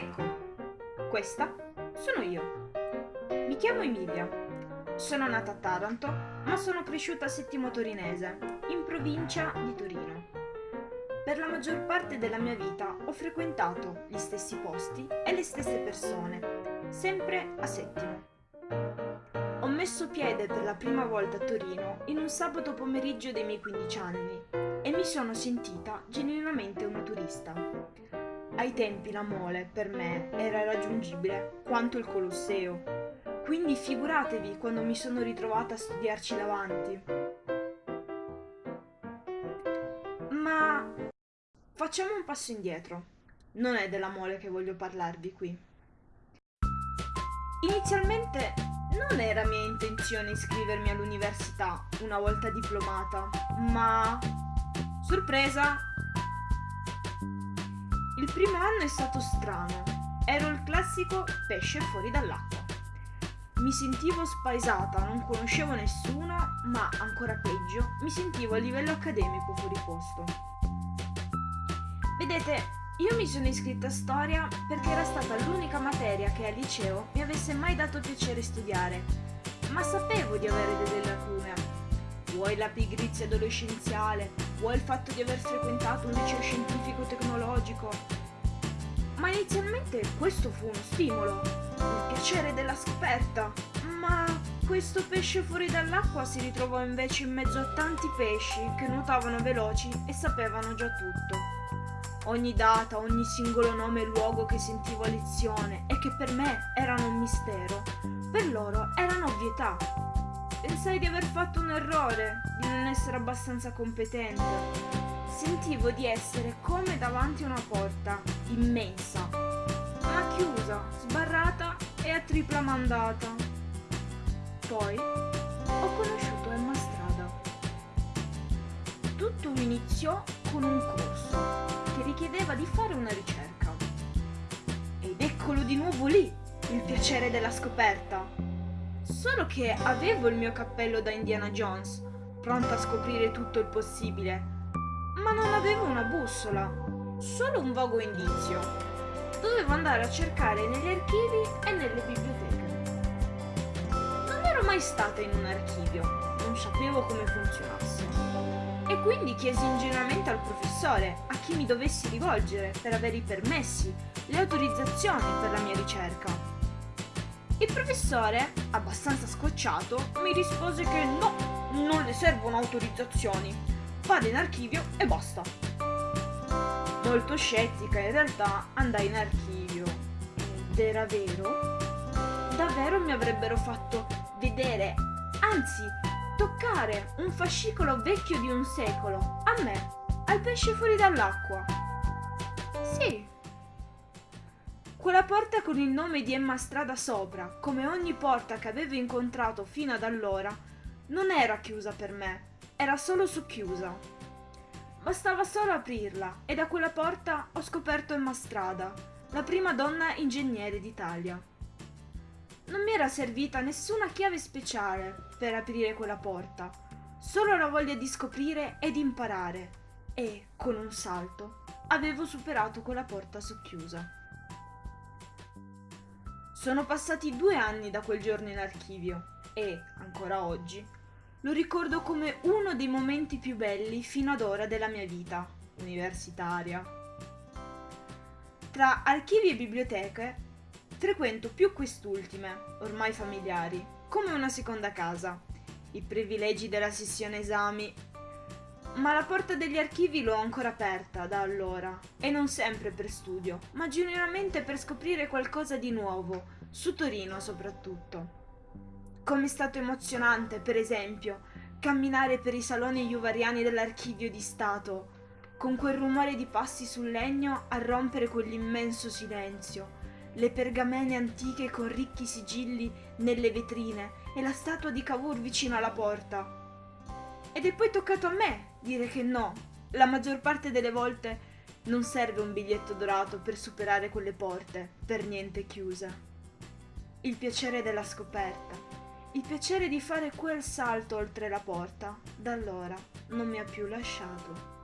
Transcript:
Ecco, questa sono io. Mi chiamo Emilia. Sono nata a Taranto, ma sono cresciuta a Settimo Torinese, in provincia di Torino. Per la maggior parte della mia vita ho frequentato gli stessi posti e le stesse persone, sempre a Settimo. Ho messo piede per la prima volta a Torino in un sabato pomeriggio dei miei 15 anni e mi sono sentita genuinamente una turista. Ai tempi la mole, per me, era raggiungibile quanto il Colosseo. Quindi figuratevi quando mi sono ritrovata a studiarci davanti. Ma facciamo un passo indietro. Non è della mole che voglio parlarvi qui. Inizialmente non era mia intenzione iscrivermi all'università una volta diplomata, ma... Sorpresa! Il primo anno è stato strano. Ero il classico pesce fuori dall'acqua. Mi sentivo spaesata, non conoscevo nessuno, ma ancora peggio, mi sentivo a livello accademico fuori posto. Vedete, io mi sono iscritta a storia perché era stata l'unica materia che al liceo mi avesse mai dato piacere studiare, ma sapevo di avere delle lacune. Vuoi la pigrizia adolescenziale, vuoi il fatto di aver frequentato un liceo scientifico tecnologico. Ma inizialmente questo fu uno stimolo, il piacere della scoperta. Ma questo pesce fuori dall'acqua si ritrovò invece in mezzo a tanti pesci che nuotavano veloci e sapevano già tutto. Ogni data, ogni singolo nome e luogo che sentivo a lezione e che per me erano un mistero, per loro erano ovvietà. Pensai di aver fatto un errore, di non essere abbastanza competente. Sentivo di essere come davanti a una porta immensa, ma chiusa, sbarrata e a tripla mandata. Poi ho conosciuto Emma Strada. Tutto iniziò con un corso che richiedeva di fare una ricerca. Ed eccolo di nuovo lì, il piacere della scoperta. Solo che avevo il mio cappello da Indiana Jones, pronta a scoprire tutto il possibile, ma non avevo una bussola, solo un vago indizio. Dovevo andare a cercare negli archivi e nelle biblioteche. Non ero mai stata in un archivio, non sapevo come funzionasse e quindi chiesi ingenuamente al professore a chi mi dovessi rivolgere per avere i permessi, le autorizzazioni per la mia ricerca. Il professore, abbastanza scocciato, mi rispose che no, non le servono autorizzazioni, vada in archivio e basta. Molto scettica in realtà andai in archivio ed era vero? Davvero mi avrebbero fatto vedere, anzi toccare un fascicolo vecchio di un secolo, a me, al pesce fuori dall'acqua. Sì. Quella porta con il nome di Emma Strada sopra, come ogni porta che avevo incontrato fino ad allora, non era chiusa per me, era solo socchiusa. Bastava solo aprirla e da quella porta ho scoperto Emma Strada, la prima donna ingegnere d'Italia. Non mi era servita nessuna chiave speciale per aprire quella porta, solo la voglia di scoprire ed imparare. E, con un salto, avevo superato quella porta socchiusa. Sono passati due anni da quel giorno in archivio e, ancora oggi, lo ricordo come uno dei momenti più belli fino ad ora della mia vita universitaria. Tra archivi e biblioteche Frequento più quest'ultime, ormai familiari, come una seconda casa. I privilegi della sessione esami. Ma la porta degli archivi l'ho ancora aperta da allora, e non sempre per studio, ma genuinamente per scoprire qualcosa di nuovo, su Torino soprattutto. Com'è stato emozionante, per esempio, camminare per i saloni iuvariani dell'archivio di Stato, con quel rumore di passi sul legno a rompere quell'immenso silenzio le pergamene antiche con ricchi sigilli nelle vetrine e la statua di Cavour vicino alla porta. Ed è poi toccato a me dire che no, la maggior parte delle volte non serve un biglietto dorato per superare quelle porte, per niente chiuse. Il piacere della scoperta, il piacere di fare quel salto oltre la porta, da allora non mi ha più lasciato.